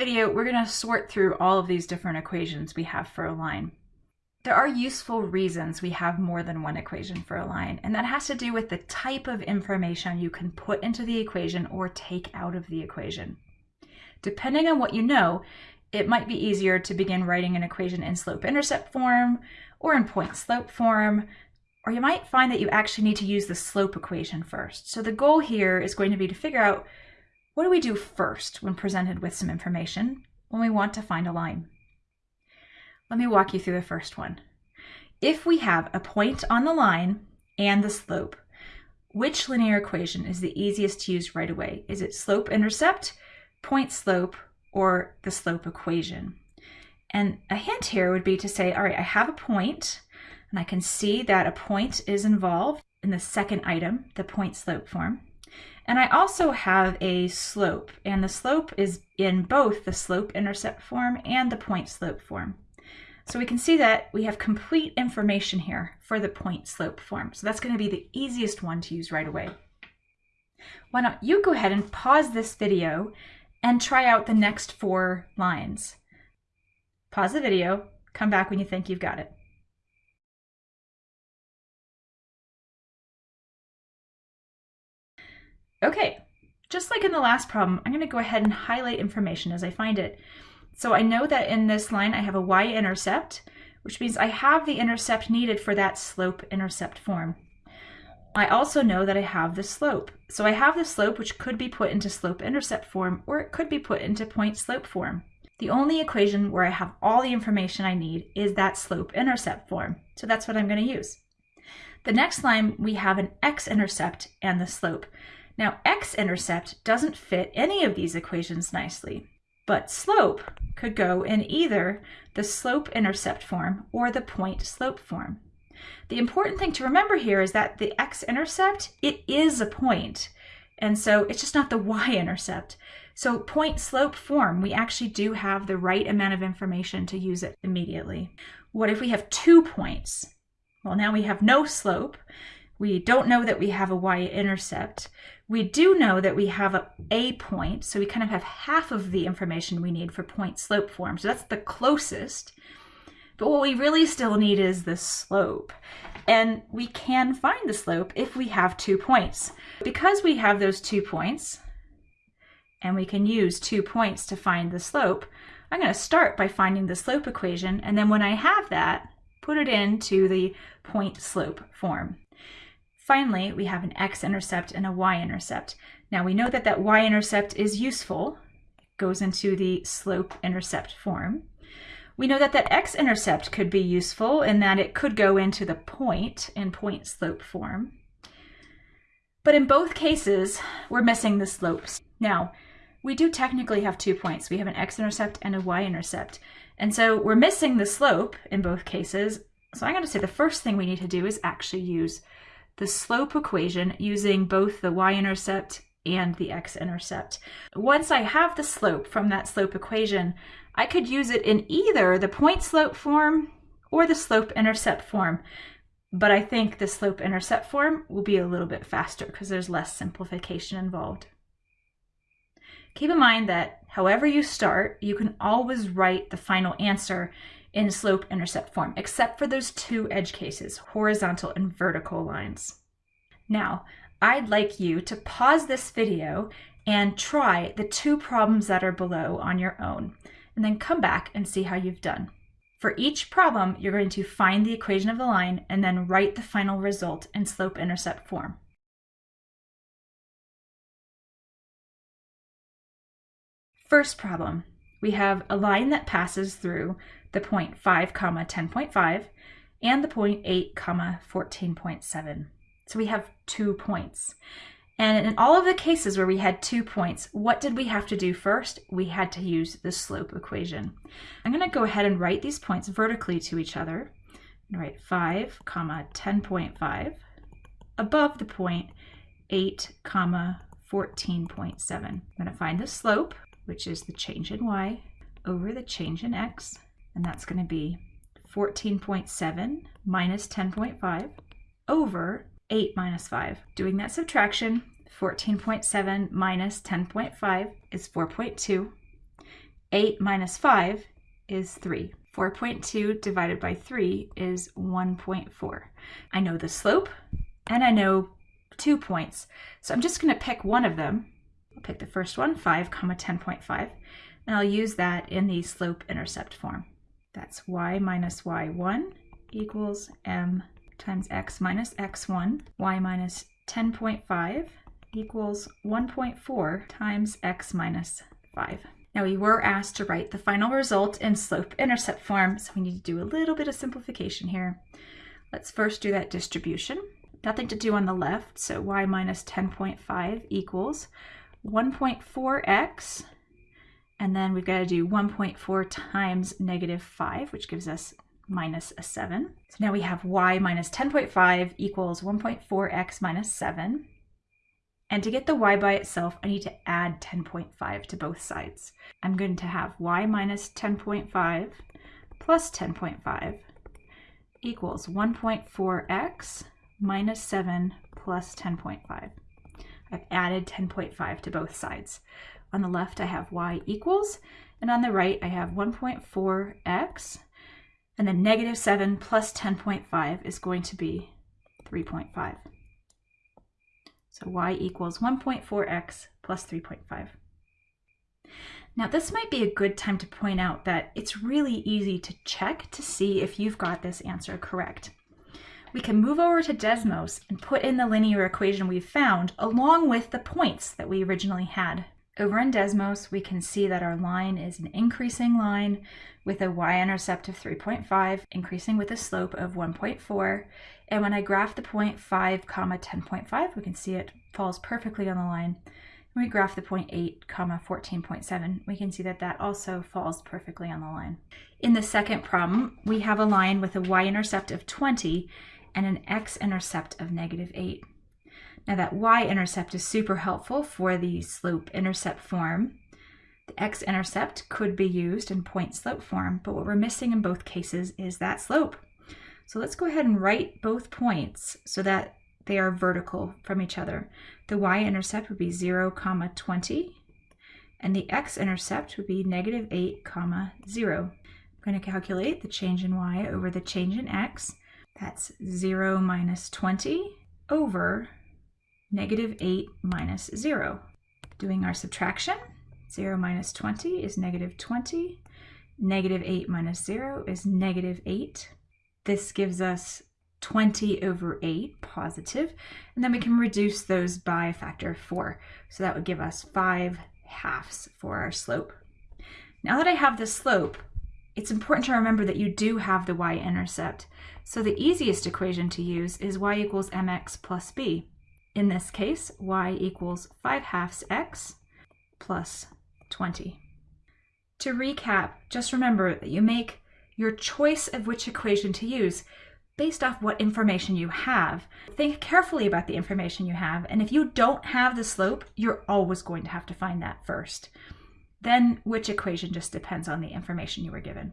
video, we're going to sort through all of these different equations we have for a line. There are useful reasons we have more than one equation for a line, and that has to do with the type of information you can put into the equation or take out of the equation. Depending on what you know, it might be easier to begin writing an equation in slope-intercept form or in point-slope form, or you might find that you actually need to use the slope equation first. So the goal here is going to be to figure out what do we do first when presented with some information when we want to find a line. Let me walk you through the first one. If we have a point on the line and the slope, which linear equation is the easiest to use right away? Is it slope-intercept, point-slope, or the slope equation? And a hint here would be to say, all right, I have a point, and I can see that a point is involved in the second item, the point-slope form. And I also have a slope, and the slope is in both the slope-intercept form and the point-slope form. So we can see that we have complete information here for the point slope form. So that's going to be the easiest one to use right away. Why don't you go ahead and pause this video and try out the next four lines. Pause the video, come back when you think you've got it. Okay, just like in the last problem, I'm going to go ahead and highlight information as I find it. So I know that in this line I have a y-intercept, which means I have the intercept needed for that slope-intercept form. I also know that I have the slope. So I have the slope which could be put into slope-intercept form or it could be put into point-slope form. The only equation where I have all the information I need is that slope-intercept form. So that's what I'm going to use. The next line we have an x-intercept and the slope. Now x-intercept doesn't fit any of these equations nicely. But slope could go in either the slope-intercept form or the point-slope form. The important thing to remember here is that the x-intercept, it is a point, and so it's just not the y-intercept. So point-slope form, we actually do have the right amount of information to use it immediately. What if we have two points? Well, now we have no slope. We don't know that we have a y-intercept. We do know that we have a, a point, so we kind of have half of the information we need for point slope form. So that's the closest. But what we really still need is the slope. And we can find the slope if we have two points. Because we have those two points, and we can use two points to find the slope, I'm going to start by finding the slope equation, and then when I have that, put it into the point slope form. Finally, we have an x-intercept and a y-intercept. Now we know that that y-intercept is useful. It goes into the slope-intercept form. We know that that x-intercept could be useful in that it could go into the point in point-slope form. But in both cases, we're missing the slopes. Now, we do technically have two points. We have an x-intercept and a y-intercept. And so we're missing the slope in both cases. So I'm going to say the first thing we need to do is actually use the slope equation using both the y-intercept and the x-intercept. Once I have the slope from that slope equation, I could use it in either the point slope form or the slope intercept form. But I think the slope intercept form will be a little bit faster because there's less simplification involved. Keep in mind that however you start, you can always write the final answer in slope-intercept form, except for those two edge cases, horizontal and vertical lines. Now, I'd like you to pause this video and try the two problems that are below on your own, and then come back and see how you've done. For each problem, you're going to find the equation of the line and then write the final result in slope-intercept form. First problem, we have a line that passes through the point 5 comma 10.5 and the point 8 comma 14.7. So we have two points. And in all of the cases where we had two points, what did we have to do first? We had to use the slope equation. I'm going to go ahead and write these points vertically to each other. write 5 comma 10.5 above the point 8 comma 14.7. I'm going to find the slope, which is the change in y over the change in x and that's going to be 14.7 minus 10.5 over 8 minus 5. Doing that subtraction, 14.7 minus 10.5 is 4.2. 8 minus 5 is 3. 4.2 divided by 3 is 1.4. I know the slope and I know two points. So I'm just going to pick one of them. I'll pick the first one, 5 comma 10.5, and I'll use that in the slope-intercept form. That's y minus y1 equals m times x minus x1, y minus 10.5 equals 1.4 times x minus 5. Now we were asked to write the final result in slope-intercept form, so we need to do a little bit of simplification here. Let's first do that distribution. Nothing to do on the left, so y minus 10.5 equals 1.4x, and then we've got to do 1.4 times negative 5, which gives us minus a 7. So now we have y minus 10.5 equals 1.4x minus 7. And to get the y by itself, I need to add 10.5 to both sides. I'm going to have y minus 10.5 plus 10.5 equals 1.4x minus 7 plus 10.5. I've added 10.5 to both sides. On the left, I have y equals, and on the right, I have 1.4x, and then negative 7 plus 10.5 is going to be 3.5. So y equals 1.4x plus 3.5. Now this might be a good time to point out that it's really easy to check to see if you've got this answer correct. We can move over to Desmos and put in the linear equation we've found along with the points that we originally had. Over in Desmos, we can see that our line is an increasing line with a y-intercept of 3.5, increasing with a slope of 1.4. And when I graph the point 5 comma 10.5, we can see it falls perfectly on the line. When we graph the point 8 comma 14.7, we can see that that also falls perfectly on the line. In the second problem, we have a line with a y-intercept of 20 and an x-intercept of negative 8. Now that y-intercept is super helpful for the slope-intercept form. The x-intercept could be used in point-slope form, but what we're missing in both cases is that slope. So let's go ahead and write both points so that they are vertical from each other. The y-intercept would be 0, comma 20, and the x-intercept would be negative 8, comma 0. I'm going to calculate the change in y over the change in x. That's 0 minus 20 over negative 8 minus 0. Doing our subtraction, 0 minus 20 is negative 20. Negative 8 minus 0 is negative 8. This gives us 20 over 8 positive, and then we can reduce those by a factor of 4. So that would give us 5 halves for our slope. Now that I have the slope, it's important to remember that you do have the y-intercept. So the easiest equation to use is y equals mx plus b. In this case, y equals 5 halves x plus 20. To recap, just remember that you make your choice of which equation to use based off what information you have. Think carefully about the information you have, and if you don't have the slope, you're always going to have to find that first. Then which equation just depends on the information you were given.